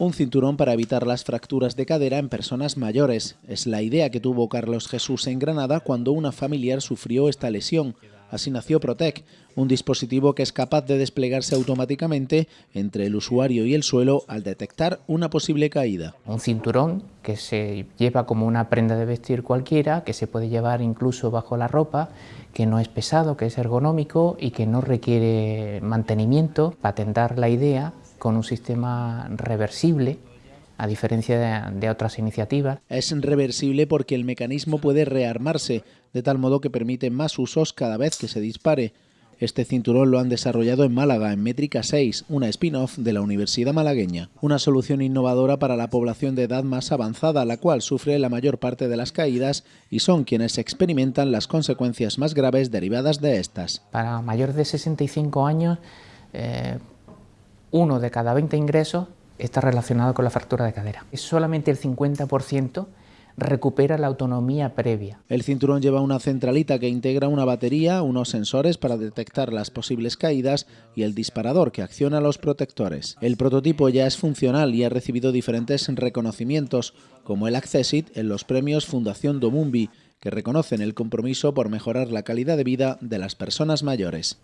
un cinturón para evitar las fracturas de cadera en personas mayores. Es la idea que tuvo Carlos Jesús en Granada cuando una familiar sufrió esta lesión. Así nació Protec, un dispositivo que es capaz de desplegarse automáticamente entre el usuario y el suelo al detectar una posible caída. Un cinturón que se lleva como una prenda de vestir cualquiera, que se puede llevar incluso bajo la ropa, que no es pesado, que es ergonómico y que no requiere mantenimiento. Patentar la idea con un sistema reversible a diferencia de, otras iniciativas. Es reversible porque el mecanismo puede rearmarse, de tal modo que permite más usos cada vez que se dispare. Este cinturón lo han desarrollado en Málaga, en Métrica 6, una spin-off de la Universidad Malagueña. Una solución innovadora para la población de edad más avanzada, la cual sufre la mayor parte de las caídas y son quienes experimentan las consecuencias más graves derivadas de estas. Para mayores de 65 años, eh, uno de cada 20 ingresos está relacionado con la fractura de cadera. Solamente el 50% recupera la autonomía previa. El cinturón lleva una centralita que integra una batería, unos sensores para detectar las posibles caídas y el disparador que acciona los protectores. El prototipo ya es funcional y ha recibido diferentes reconocimientos, como el Accessit en los premios Fundación Domumbi, que reconocen el compromiso por mejorar la calidad de vida de las personas mayores.